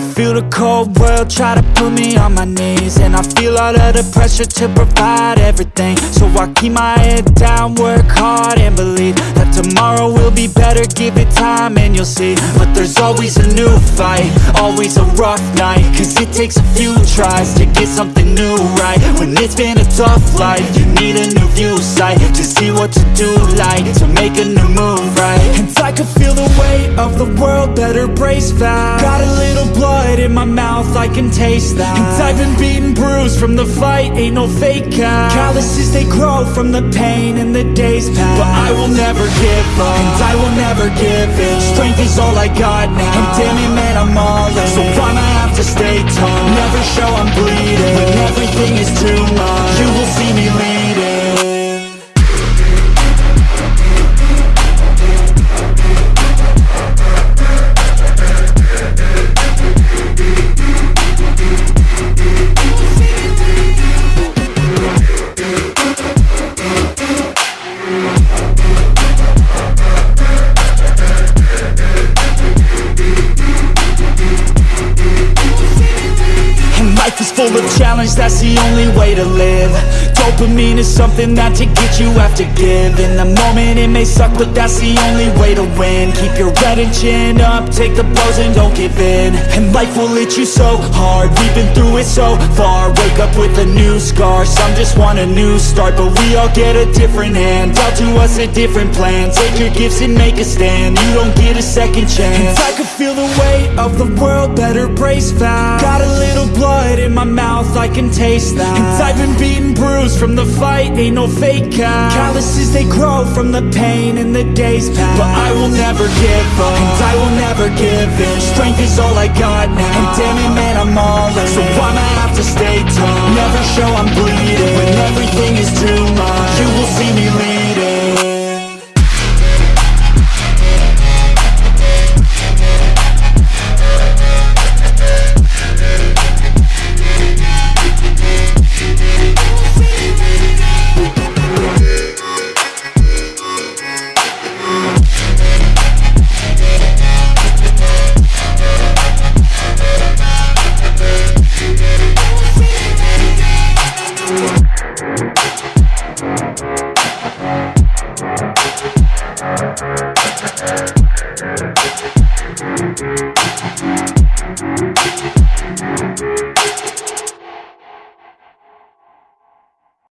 feel the cold world try to put me on my knees. And I feel all of the pressure to provide everything. So I keep my head down, work hard and believe That tomorrow will be better, give it time and you'll see. But there's always a new fight, always a rough night. Cause it takes a few tries to get something new right. When it's been a tough life, you need a new view sight To see what to do like, to make a new move right can feel the weight of the world, better brace fast Got a little blood in my mouth, I can taste that. And I've been beaten, bruised from the fight, ain't no fake out. Calluses, they grow from the pain and the days pass. But I will never give up, and I will never give in. Strength is all I got now, and damn it man, I'm all in. So I'ma have to stay tall, never show I'm bleeding When everything is too much, full of challenge, that's the only way to live Dopamine is something that to get you have to give In the moment it may suck, but that's the only way to win. Keep your head and chin up, take the blows and don't give in. And life will hit you so hard, we've been through it so far. Wake up with a new scar, some just want a new start. But we all get a different hand, dealt to us a different plan. Take your gifts and make a stand, you don't get a second chance. And I can feel the weight of the world, better brace fast. Got a little blood in my mouth, can taste that. And I've been beaten, bruised from the fight, ain't no fake out. Calluses, they grow from the pain and the days pass But I will never give up, and I will never give in. Strength is all I got now, and damn it man, I'm all in. So I'ma have to stay tall, never show I'm Thank